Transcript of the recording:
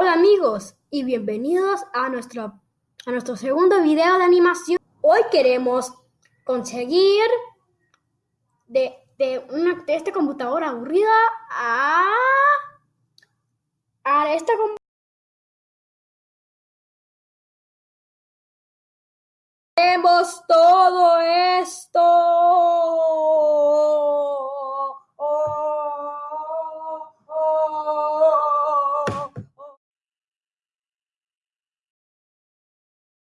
Hola amigos y bienvenidos a nuestro, a nuestro segundo video de animación. Hoy queremos conseguir de, de, una, de esta computadora aburrida a, a esta computadora. Tenemos todo esto.